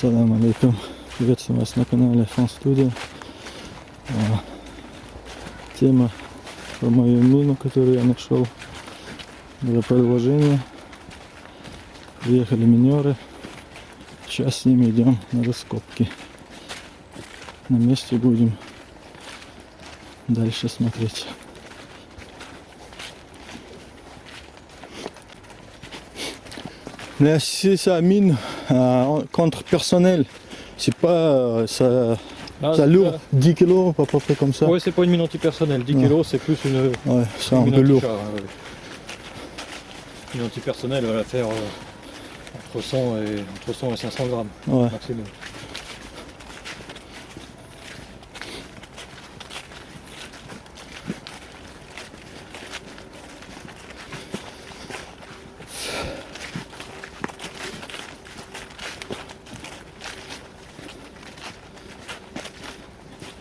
Салам алейкум. Приветствую вас на канале Фан Студия. А, Тема про мою мину, которую я нашел. Было продолжение. Приехали минеры. Сейчас с ними идем на раскопки. На месте будем дальше смотреть. Mais si ça mine euh, contre personnel, c'est pas euh, ça, Ah, ça lourd, pas- 10 kilos, à peu près comme ça. Ouais, c'est pas une mine antipersonnelle. 10 Ouais. kg, c'est plus une, Ouais, c'est un peu lourd. ouais. Une antipersonnelle, elle va faire euh, entre, 100 et, entre 100 et 500 grammes Ouais. maximum.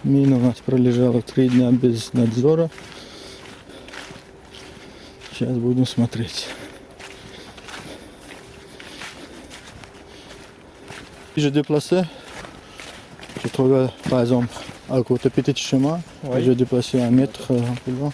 Мина у нас пролежала три дня без надзора. Сейчас будем смотреть. Je déplaçais, je trouvais par exemple à côté petit chemin, Ouais. je déplaçais un mètre euh, un peu loin.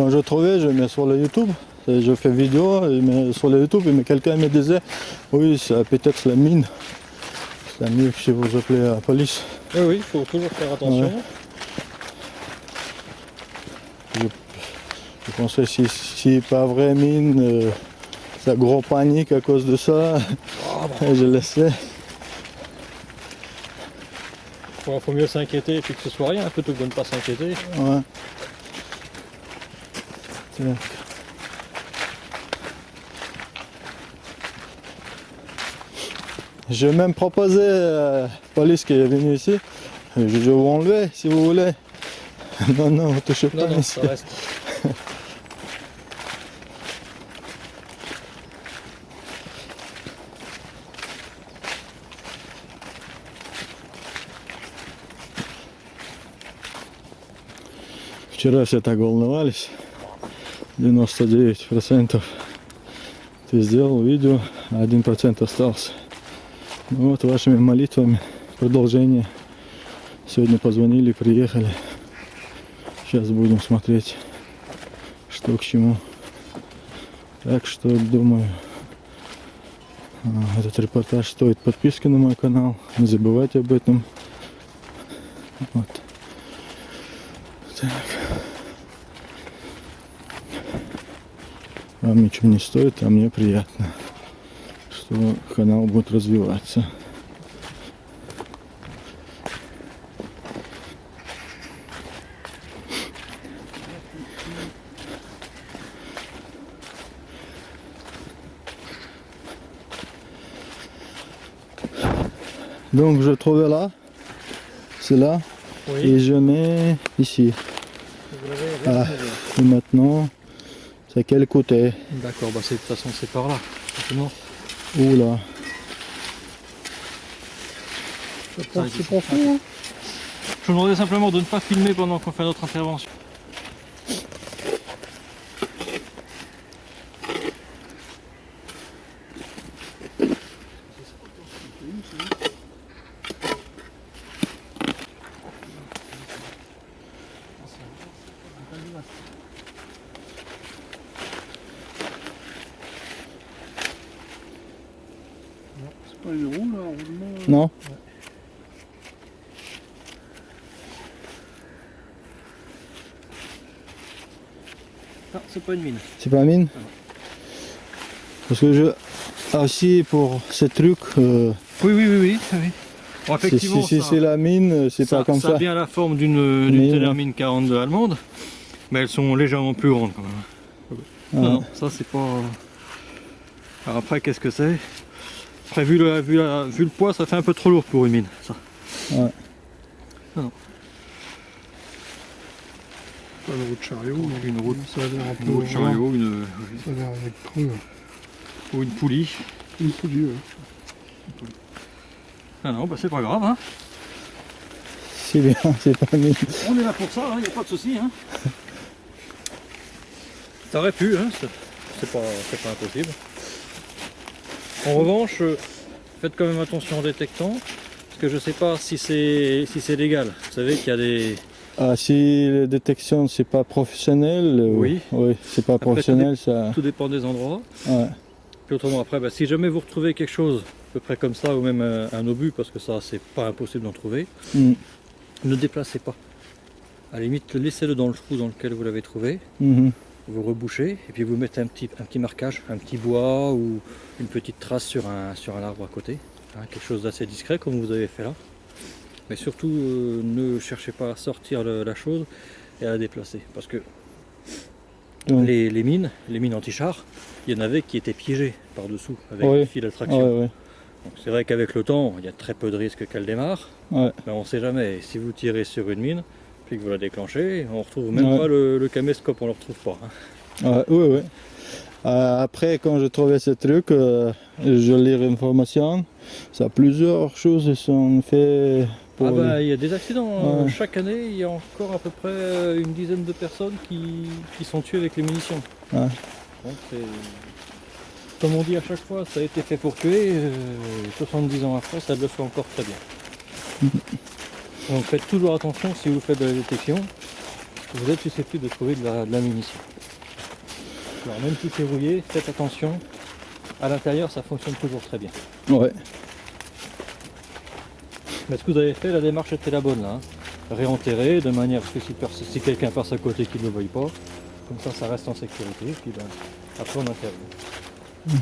Quand je trouvais, je mets sur le YouTube, et je fais vidéo, sur le YouTube, mais quelqu'un me disait, oui, c'est peut-être la mine. C'est mieux que si vous appelez la police. Oui, oui, il faut toujours faire attention. Ouais. Je pensais si si pas vraie mine, euh, c'est gros panique à cause de ça. Et je laissais. Faut, faut mieux s'inquiéter et puis que ce soit rien plutôt que de ne pas s'inquiéter. Ouais. Tac. J'ai même proposé à la police qui est venue ici, je vais vous enlever si vous voulez. Non, non, vous touchez pas Non, non, ici. ça reste. Вчера все так волновались. 99% ты сделал видео, а 1% остался. Ну вот вашими молитвами продолжение. Сегодня позвонили, приехали. Сейчас будем смотреть, что к чему. Так что думаю, а, этот репортаж стоит подписки на мой канал. Не забывайте об этом. Вот. Так. Вам ничего не стоит, а мне приятно, что канал будет развиваться. Donc je trouve là, c'est là, Oui. et je mets ici. Ah. Et maintenant, c'est quel côté D'accord, bah c'est- de toute façon c'est par là. forcément. Oula. Ça, c'est profond. Je vous demandais simplement de ne pas filmer pendant qu'on fait notre intervention. C'est pas une roue là, un Non Non, c'est pas une mine. C'est pas mine Parce que je... Ah si, pour ces trucs, euh, Oui, oui, oui, oui. oui. Bon, effectivement, si- c'est la mine, c'est pas comme ça a ça. bien la forme d'une Mais, Tellermine 42 allemande, mais elles sont légèrement plus grandes quand même. Non, Ah, non, ça c'est pas. Alors après, qu'est-ce que c'est? Après, vu le, vu, la- vu le poids, ça fait un peu trop lourd pour une mine. Ça. Pas de roue de chariot. mais Une roue de- Ça a l'air un peu. Une roue de chariot, une, Ça a l'air avec creux. ou une poulie. Une poulie, ouais. Ah non, bah c'est pas grave. Hein. c'est bien, c'est pas mine. On est là pour ça, il n'y a pas de souci. Hein. Ça aurait pu, hein, c'est c'est pas, c'est pas impossible. En revanche, euh, faites quand même attention en détectant, parce que je sais pas si c'est si c'est légal. Vous savez qu'il y a des. Ah, si la détection c'est pas professionnel, euh, Oui. oui, c'est pas Après, professionnel, ça. Tout dépend des endroits. Ouais. Puis autrement, après, bah, si jamais vous retrouvez quelque chose à peu près comme ça, ou même un, un obus, parce que ça c'est pas impossible d'en trouver, Mm. ne déplacez pas. À la limite, laissez-le dans le trou dans lequel vous l'avez trouvé. Mhm. Vous rebouchez et puis vous mettez un petit, un petit marquage, un petit bois ou une petite trace sur un, sur un arbre à côté. hein, quelque chose d'assez discret comme vous avez fait là. Mais surtout euh, ne cherchez pas à sortir le- la chose et à la déplacer. Parce que les, les mines, les mines anti-char, il y en avait qui étaient piégées par-dessous avec Oui. Ouais, d'attraction. ouais. Donc C'est vrai qu'avec le temps, il y a très peu de risques qu'elle démarre. Mais on ne sait jamais. Et si vous tirez sur une mine, que vous la déclenchez, on retrouve même Ouais. pas le, le caméscope, on ne le retrouve pas. hein. Ouais, oui, oui. Euh, après, quand je trouvais ce truc, euh, je lis l'information. Ça, plusieurs choses sont faites pour. Ah bah, il y a des accidents. Ouais. Chaque année, il y a encore à peu près euh, une dizaine de personnes qui, qui sont tuées avec les munitions. Ouais. Donc, c'est- comme on dit à chaque fois, ça a été fait pour tuer. euh, 70 ans après, ça le fait encore très bien. Donc faites toujours attention si vous faites de la détection. Vous êtes susceptible de trouver de la, de la munition. Alors même si c'est rouillé, faites attention. À l'intérieur, ça fonctionne toujours très bien. Ouais. Mais ce que vous avez fait, la démarche était la bonne là. hein. Réenterrer de manière à ce que si, quelqu'un passe à côté qu'il ne le voie pas, comme ça ça reste en sécurité, et puis ben, après on intervient.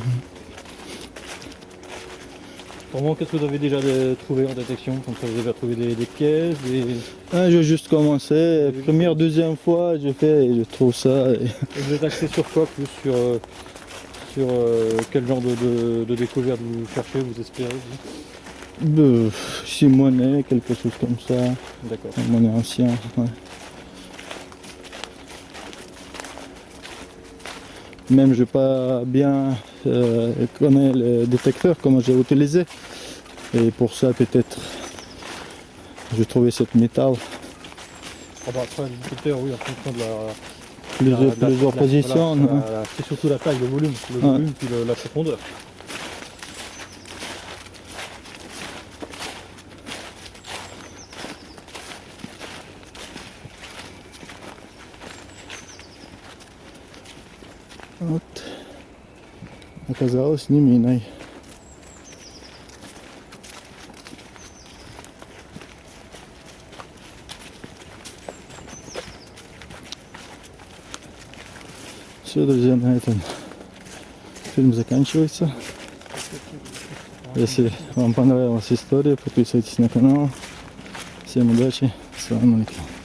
Comment qu'est-ce que vous avez déjà de- trouvé en détection Comme ça, vous avez trouvé des, des pièces, des... Ah, j'ai juste commencé. Première, deuxième fois, j'ai fait et je trouve ça. et- vous êtes axé sur quoi plus Sur, euh, sur euh, quel genre de, de, de découverte vous cherchez, vous espérez vous Euh, si monnaie, quelque chose comme ça. D'accord. Monnaie ancien. Ouais. Même je pas bien euh, connaît le détecteur, comment j'ai utilisé. Et pour ça, peut-être, j'ai trouvé cette métal. Ah bah après, le détecteur, oui, en fonction de la... Plusieurs, plusieurs positions. C'est surtout la taille, le volume, le volume puis la profondeur. Оказалось не миной. Все, друзья, на этом фильм заканчивается. Если вам понравилась история, подписывайтесь на канал. Всем удачи. Салам алейкум.